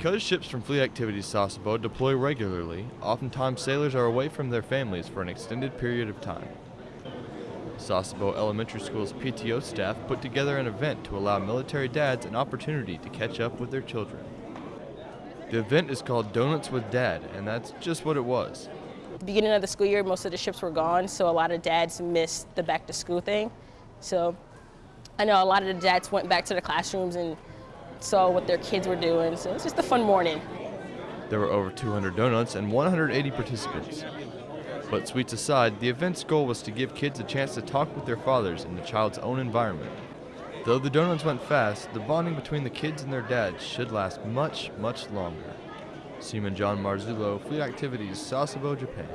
Because ships from Fleet Activities Sasebo deploy regularly, oftentimes sailors are away from their families for an extended period of time. Sasebo Elementary School's PTO staff put together an event to allow military dads an opportunity to catch up with their children. The event is called Donuts with Dad, and that's just what it was. the beginning of the school year, most of the ships were gone, so a lot of dads missed the back to school thing. So I know a lot of the dads went back to the classrooms and saw what their kids were doing. So it's just a fun morning. There were over 200 donuts and 180 participants. But sweets aside, the event's goal was to give kids a chance to talk with their fathers in the child's own environment. Though the donuts went fast, the bonding between the kids and their dads should last much, much longer. Seaman John Marzullo, Fleet Activities, Sasebo, Japan.